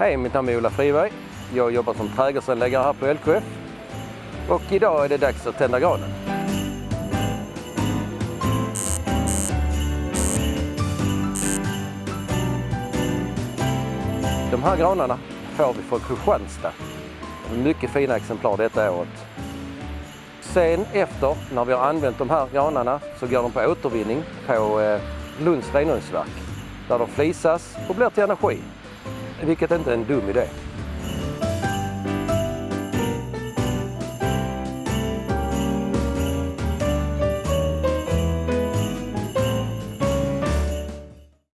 Hej, mitt namn är Ola Friberg. Jag jobbar som trädgårdsanläggare här på LKF. Och idag är det dags att tända granen. De här granarna får vi från Kristianstad. Mycket fina exemplar detta året. Sen efter, när vi har använt de här granarna, så går de på återvinning på eh, Lunds renhållningsverk. Där de flisas och blir till energi vilket inte är en dum idé.